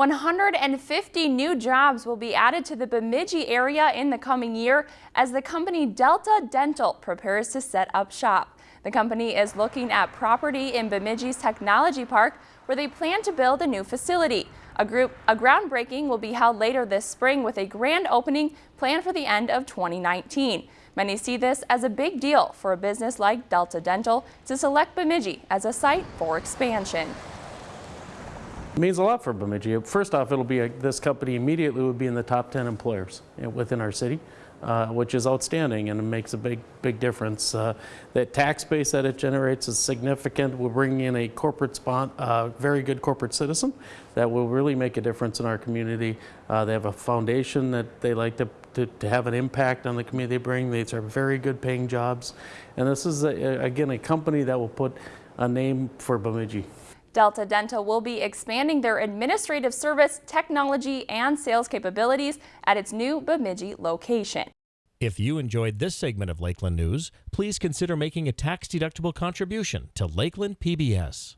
150 new jobs will be added to the Bemidji area in the coming year as the company Delta Dental prepares to set up shop. The company is looking at property in Bemidji's Technology Park where they plan to build a new facility. A, group, a groundbreaking will be held later this spring with a grand opening planned for the end of 2019. Many see this as a big deal for a business like Delta Dental to select Bemidji as a site for expansion. It means a lot for Bemidji. First off, it'll be a, this company immediately would be in the top 10 employers within our city, uh, which is outstanding and it makes a big, big difference. Uh, the tax base that it generates is significant. We're bringing in a corporate spot, uh, very good corporate citizen that will really make a difference in our community. Uh, they have a foundation that they like to, to, to, have an impact on the community they bring. These are very good paying jobs. And this is, a, again, a company that will put a name for Bemidji. Delta Dental will be expanding their administrative service, technology, and sales capabilities at its new Bemidji location. If you enjoyed this segment of Lakeland News, please consider making a tax-deductible contribution to Lakeland PBS.